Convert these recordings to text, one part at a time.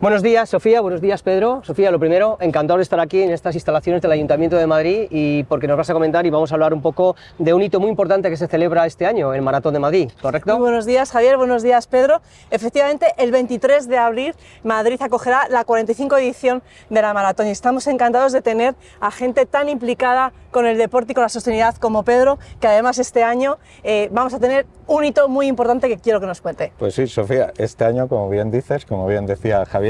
Buenos días Sofía, buenos días Pedro. Sofía, lo primero, encantado de estar aquí en estas instalaciones del Ayuntamiento de Madrid y porque nos vas a comentar y vamos a hablar un poco de un hito muy importante que se celebra este año, el Maratón de Madrid, ¿correcto? Muy buenos días Javier, buenos días Pedro. Efectivamente, el 23 de abril Madrid acogerá la 45 edición de la Maratón y estamos encantados de tener a gente tan implicada con el deporte y con la sostenibilidad como Pedro, que además este año eh, vamos a tener un hito muy importante que quiero que nos cuente. Pues sí, Sofía, este año, como bien dices, como bien decía Javier,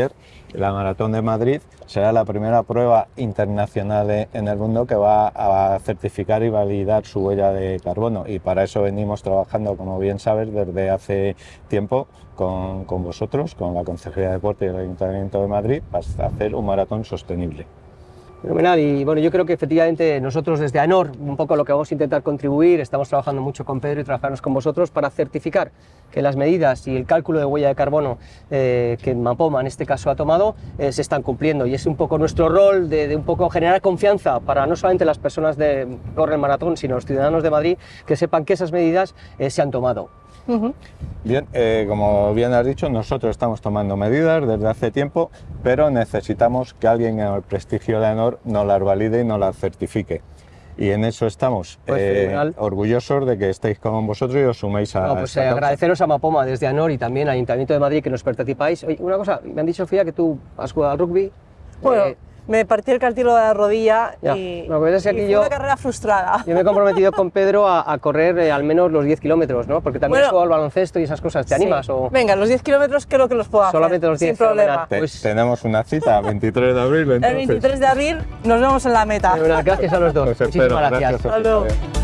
la Maratón de Madrid será la primera prueba internacional en el mundo que va a certificar y validar su huella de carbono y para eso venimos trabajando, como bien sabes, desde hace tiempo con, con vosotros, con la Consejería de Deporte y el Ayuntamiento de Madrid, para hacer un maratón sostenible. Fenomenal, y bueno, yo creo que efectivamente nosotros desde ANOR, un poco lo que vamos a intentar contribuir, estamos trabajando mucho con Pedro y trabajarnos con vosotros para certificar que las medidas y el cálculo de huella de carbono eh, que Mapoma en este caso ha tomado eh, se están cumpliendo y es un poco nuestro rol de, un poco generar confianza para no solamente las personas de Corre Maratón, sino los ciudadanos de Madrid que sepan que esas medidas eh, se han tomado. Bien, eh, como bien has dicho, nosotros estamos tomando medidas desde hace tiempo, pero necesitamos que alguien en el prestigio de ANOR nos las valide y nos las certifique. Y en eso estamos pues eh, orgullosos de que estéis con vosotros y os suméis a. No, pues eh, agradeceros a Mapoma desde ANOR y también al Ayuntamiento de Madrid que nos participáis. Oye, una cosa, me han dicho, Sofía, que tú has jugado al rugby. Bueno, me partí el cartílago de la rodilla y, no, pues es que aquí fue yo, una carrera frustrada. Yo me he comprometido con Pedro a, a correr eh, al menos los 10 kilómetros, ¿no? Porque también Bueno, juego al baloncesto y esas cosas. ¿Te Sí. animas? O... Venga, los 10 kilómetros creo que los puedo hacer. Solamente los 10, Sin problema. Te- Pues- Tenemos una cita, 23 de abril. El entonces. 23 de abril nos vemos en la meta. Fenomenal, Gracias a los dos. Os espero. Muchísimas gracias. Sofía. Hasta luego. Adiós.